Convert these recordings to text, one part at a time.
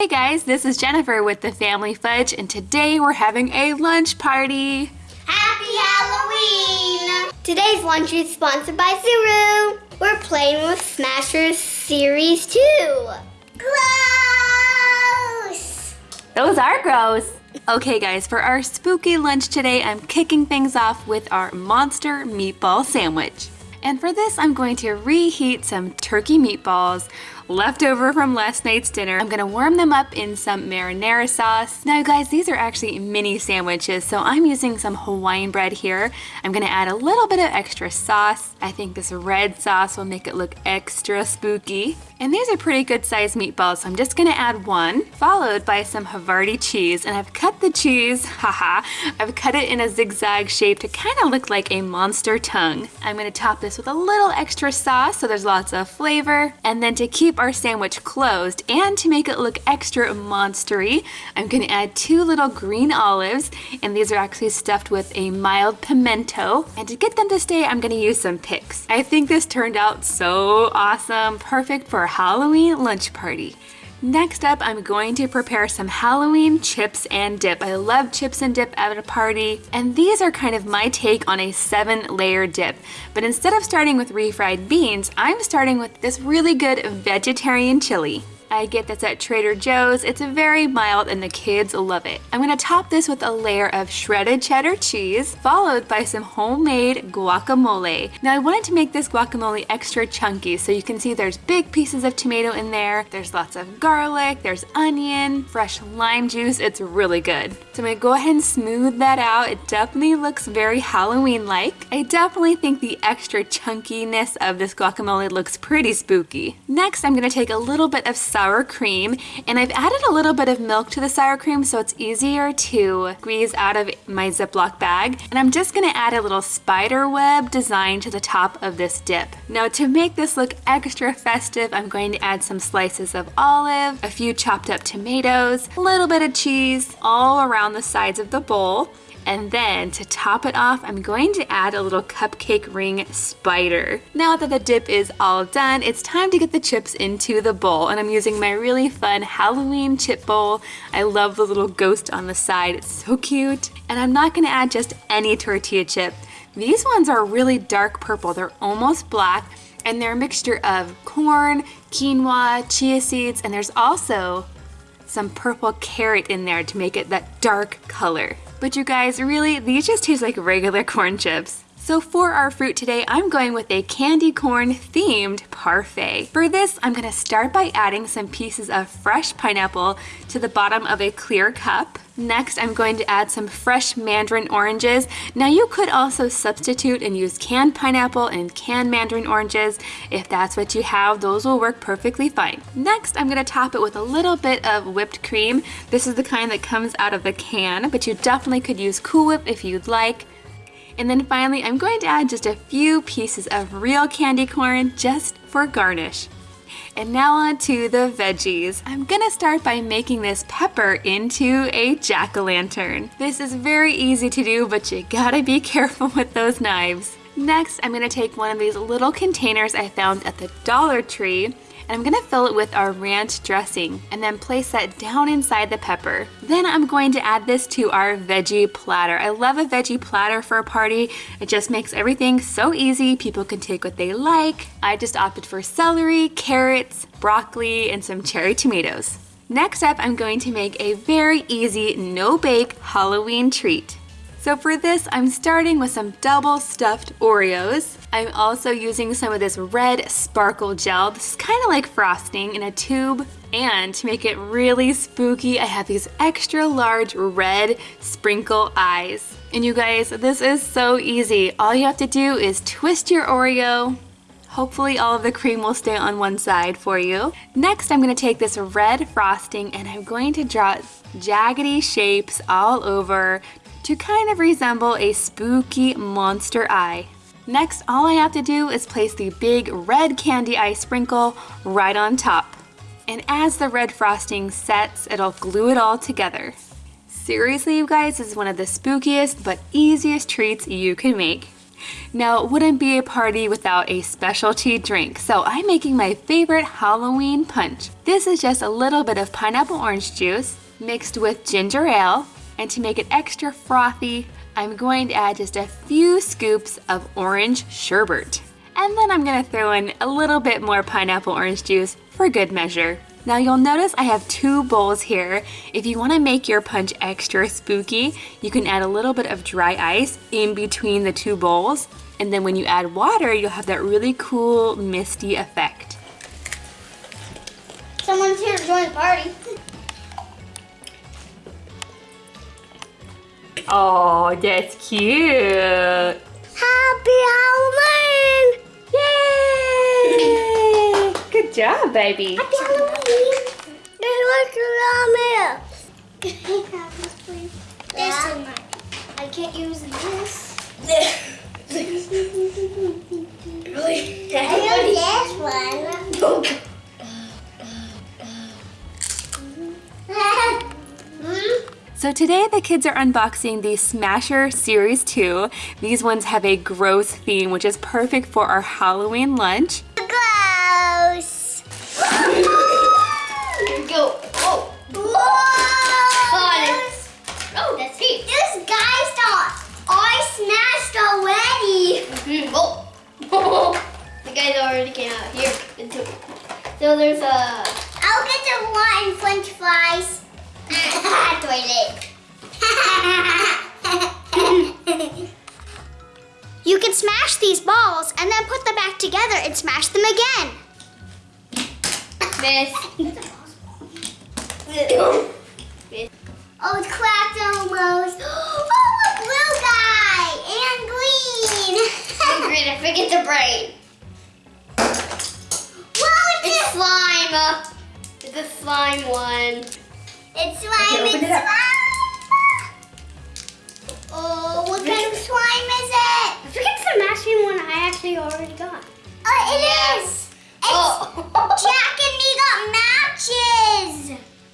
Hey guys, this is Jennifer with the Family Fudge and today we're having a lunch party. Happy Halloween! Today's lunch is sponsored by Zuru. We're playing with Smashers Series 2. Gross! Those are gross. Okay guys, for our spooky lunch today, I'm kicking things off with our monster meatball sandwich. And for this, I'm going to reheat some turkey meatballs left over from last night's dinner. I'm gonna warm them up in some marinara sauce. Now guys, these are actually mini sandwiches, so I'm using some Hawaiian bread here. I'm gonna add a little bit of extra sauce. I think this red sauce will make it look extra spooky. And these are pretty good sized meatballs, so I'm just gonna add one, followed by some Havarti cheese. And I've cut the cheese, haha, I've cut it in a zigzag shape to kind of look like a monster tongue. I'm gonna top this with a little extra sauce so there's lots of flavor. And then to keep our sandwich closed and to make it look extra monstery, I'm gonna add two little green olives. And these are actually stuffed with a mild pimento. And to get them to stay, I'm gonna use some picks. I think this turned out so awesome, perfect for a Halloween lunch party. Next up, I'm going to prepare some Halloween chips and dip. I love chips and dip at a party, and these are kind of my take on a seven layer dip. But instead of starting with refried beans, I'm starting with this really good vegetarian chili. I get this at Trader Joe's. It's very mild and the kids love it. I'm gonna top this with a layer of shredded cheddar cheese, followed by some homemade guacamole. Now I wanted to make this guacamole extra chunky, so you can see there's big pieces of tomato in there, there's lots of garlic, there's onion, fresh lime juice, it's really good. So I'm gonna go ahead and smooth that out. It definitely looks very Halloween-like. I definitely think the extra chunkiness of this guacamole looks pretty spooky. Next, I'm gonna take a little bit of sour cream and I've added a little bit of milk to the sour cream so it's easier to squeeze out of my Ziploc bag. And I'm just gonna add a little spider web design to the top of this dip. Now to make this look extra festive, I'm going to add some slices of olive, a few chopped up tomatoes, a little bit of cheese all around the sides of the bowl. And then to top it off, I'm going to add a little cupcake ring spider. Now that the dip is all done, it's time to get the chips into the bowl. And I'm using my really fun Halloween chip bowl. I love the little ghost on the side. It's so cute. And I'm not gonna add just any tortilla chip. These ones are really dark purple. They're almost black and they're a mixture of corn, quinoa, chia seeds, and there's also some purple carrot in there to make it that dark color. But you guys, really, these just taste like regular corn chips. So for our fruit today, I'm going with a candy corn themed parfait. For this, I'm gonna start by adding some pieces of fresh pineapple to the bottom of a clear cup. Next, I'm going to add some fresh mandarin oranges. Now you could also substitute and use canned pineapple and canned mandarin oranges. If that's what you have, those will work perfectly fine. Next, I'm gonna top it with a little bit of whipped cream. This is the kind that comes out of the can, but you definitely could use Cool Whip if you'd like. And then finally, I'm going to add just a few pieces of real candy corn just for garnish. And now on to the veggies. I'm gonna start by making this pepper into a jack-o'-lantern. This is very easy to do, but you gotta be careful with those knives. Next, I'm gonna take one of these little containers I found at the Dollar Tree and I'm gonna fill it with our ranch dressing and then place that down inside the pepper. Then I'm going to add this to our veggie platter. I love a veggie platter for a party. It just makes everything so easy. People can take what they like. I just opted for celery, carrots, broccoli, and some cherry tomatoes. Next up, I'm going to make a very easy no-bake Halloween treat. So for this, I'm starting with some double stuffed Oreos. I'm also using some of this red sparkle gel. This is kind of like frosting in a tube. And to make it really spooky, I have these extra large red sprinkle eyes. And you guys, this is so easy. All you have to do is twist your Oreo, Hopefully all of the cream will stay on one side for you. Next, I'm gonna take this red frosting and I'm going to draw jaggedy shapes all over to kind of resemble a spooky monster eye. Next, all I have to do is place the big red candy eye sprinkle right on top. And as the red frosting sets, it'll glue it all together. Seriously, you guys, this is one of the spookiest but easiest treats you can make. Now, it wouldn't be a party without a specialty drink, so I'm making my favorite Halloween punch. This is just a little bit of pineapple orange juice mixed with ginger ale, and to make it extra frothy, I'm going to add just a few scoops of orange sherbet. And then I'm gonna throw in a little bit more pineapple orange juice for good measure. Now you'll notice I have two bowls here. If you wanna make your punch extra spooky, you can add a little bit of dry ice in between the two bowls. And then when you add water, you'll have that really cool misty effect. Someone's here to join the party. Oh, that's cute. Happy Halloween! Yay! Good job, baby. Happy Halloween! They look around me. Can I have this, please? This one. I can't use this. So today the kids are unboxing the Smasher Series 2. These ones have a gross theme, which is perfect for our Halloween lunch. Gross. Here we go. Oh. Whoa. Oh, that's deep. This guy's not. I smashed already. Mm-hmm. Oh. the guys already came out. Here. So there's a. I'll get the one French fries. Toilet. you can smash these balls and then put them back together and smash them again. Miss. oh, it's cracked almost. Oh, a blue guy and green. and green, I forget the brain. Whoa, it's, it's slime. It's a slime one. It's slime. Okay, open it's it up. slime. Oh, what kind of slime is it? I think it's the matching one I actually already got. Oh, it is. It's Jack and me got matches.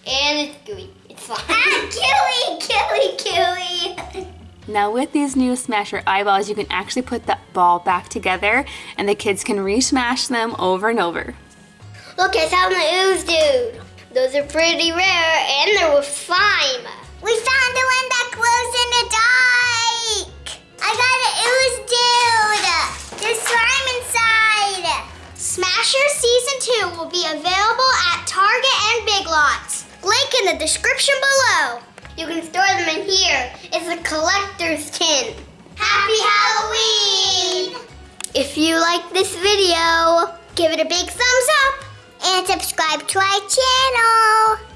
And it's gooey. It's slime. Ah, gooey, gooey, gooey. Now with these new Smasher eyeballs, you can actually put the ball back together and the kids can re-smash them over and over. Look, it's how my ooze dude. Those are pretty rare and they're with slime. We found the one that glows in the dark. I got an ooze dude. There's slime inside. Smasher Season 2 will be available at Target and Big Lots. Link in the description below. You can store them in here. It's a collector's tin. Happy Halloween! If you like this video, give it a big thumbs up and subscribe to our channel.